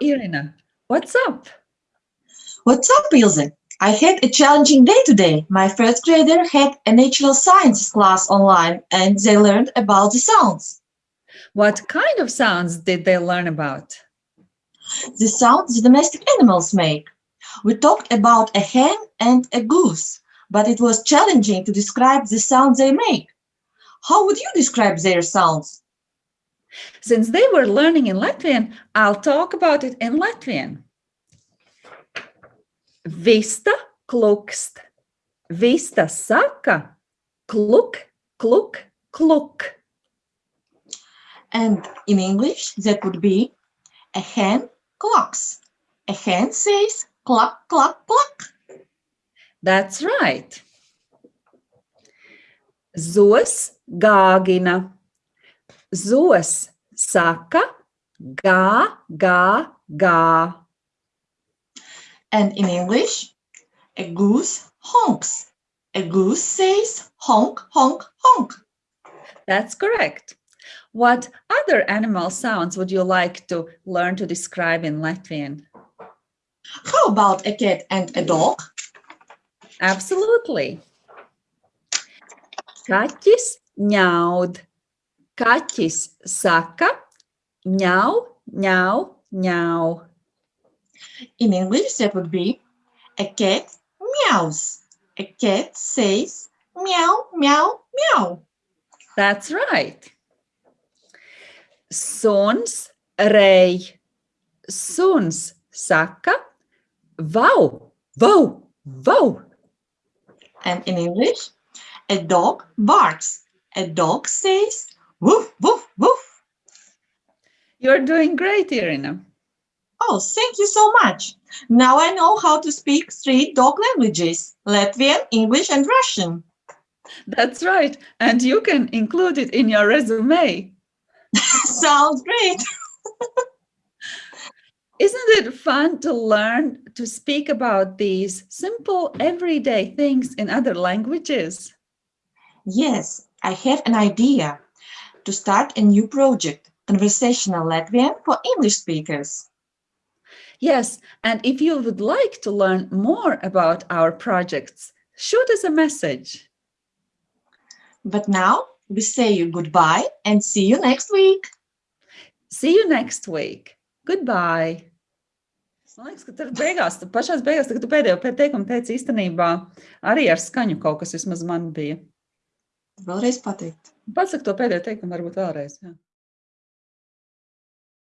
Irina. What's up? What's up, Ilse? I had a challenging day today. My first grader had a natural sciences class online and they learned about the sounds. What kind of sounds did they learn about? The sounds the domestic animals make. We talked about a hen and a goose, but it was challenging to describe the sounds they make. How would you describe their sounds? Since they were learning in Latvian, I'll talk about it in Latvian. Vista klukst. Vista saka kluk, kluk, kluk. And in English, that would be a hen clucks. A hen says cluck, cluck, cluck. That's right. Zos gāgina. Zos saka gā, gā, gā. And in English, a goose honks. A goose says honk, honk, honk. That's correct. What other animal sounds would you like to learn to describe in Latvian? How about a cat and a dog? Absolutely. Kaķis ņaud. Kaķis saka ņau, ņau, ņau. In English, that would be a cat meows. A cat says meow, meow, meow. That's right. Suns rej. Suns saka vau, vau, vau. And in English, a dog barks. A dog says woof, woof, woof. You're doing great, Irina. Oh, thank you so much. Now I know how to speak three dog languages, Latvian, English, and Russian. That's right. And you can include it in your resume. Sounds great. Isn't it fun to learn to speak about these simple everyday things in other languages? Yes, I have an idea to start a new project, Conversational Latvian for English speakers. Yes, and if you would like to learn more about our projects, shoot us a message. But now we say you goodbye and see you next week. See you next week. Goodbye. Man liekas, ka tur beigās, pašās beigās, kad tu pēdējo teikumu teici īstenībā, arī ar skaņu kaut kas vismaz man bija. Vēlreiz pateikt. Pasaka to pēdējo teikumu varbūt vēlreiz. Jā.